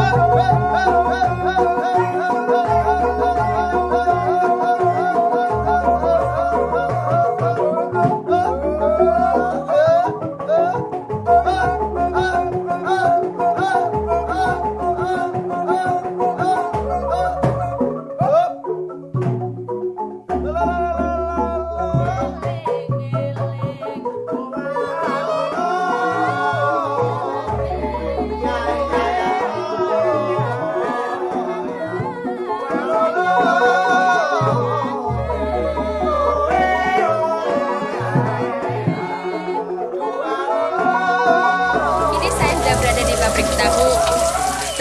Ini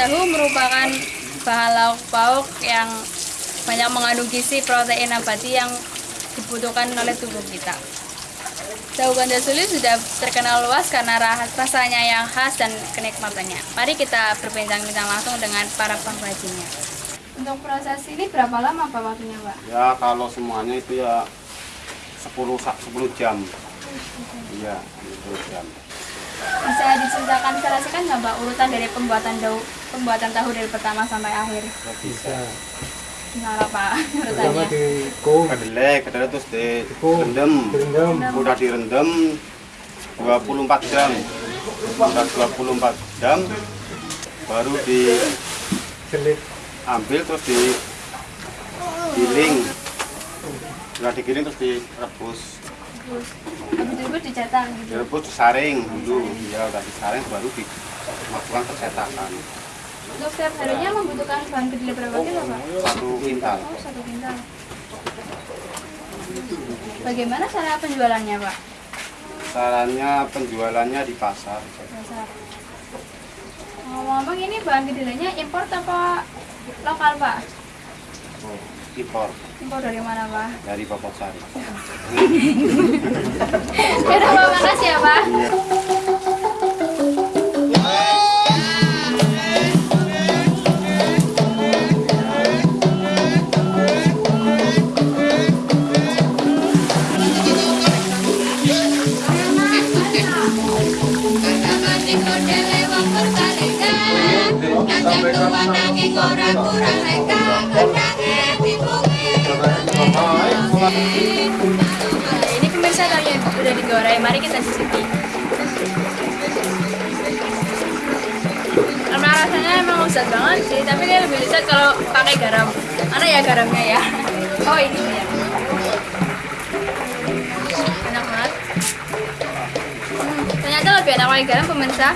Tahu merupakan bahan lauk pauk yang banyak mengandung gizi protein nabati yang dibutuhkan oleh tubuh kita. Tahu ganda suli sudah terkenal luas karena ra- rasanya yang khas dan kenikmatannya. Mari kita berbincang-bincang langsung dengan para pengrajinnya. Untuk proses ini berapa lama Pak waktunya Pak? Ya kalau semuanya itu ya 10 sa- 10 jam. Iya, 10 jam. Bisa diceritakan serasikan nggak Pak urutan dari pembuatan tahu pembuatan tahu dari pertama sampai akhir? Bisa. Gimana Pak Pertama urutannya? di kum, Kedelai, kedelai terus direndam. direndam, Udah direndam 24 jam. Udah 24 jam baru diambil selit, terus di giling. Udah digiling terus direbus. Habis itu dicetak gitu. Direbus disaring dulu. Ya udah disaring baru dimasukkan ke cetakan. Untuk setiap harinya membutuhkan bahan kedelai berapa kilo Pak? Satu kintal. Oh satu kintal. Bagaimana cara penjualannya Pak? Caranya penjualannya di pasar. Dasar. Ngomong-ngomong ini bahan kedelainya impor apa lokal Pak? Oh, impor Impor dari mana Pak? dari Bapak Sari. Ya udah Pak, makasih ya Pak. Nah, ini pemirsa tahu yang udah digoreng, mari kita cicipi. Karena rasanya emang lezat banget sih, tapi dia lebih lezat kalau pakai garam. Mana ya garamnya ya? Oh ini ya. Enak banget. Hmm, ternyata lebih enak pakai garam pemirsa.